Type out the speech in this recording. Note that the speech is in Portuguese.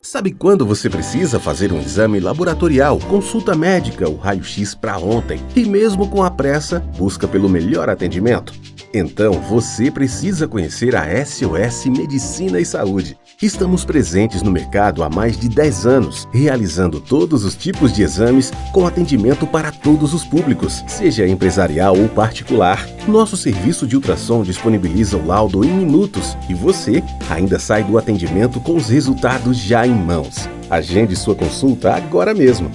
Sabe quando você precisa fazer um exame laboratorial, consulta médica ou raio-x para ontem e mesmo com a pressa, busca pelo melhor atendimento? Então você precisa conhecer a SOS Medicina e Saúde. Estamos presentes no mercado há mais de 10 anos, realizando todos os tipos de exames com atendimento para todos os públicos, seja empresarial ou particular. Nosso serviço de ultrassom disponibiliza o laudo em minutos e você ainda sai do atendimento com os resultados já em mãos. Agende sua consulta agora mesmo.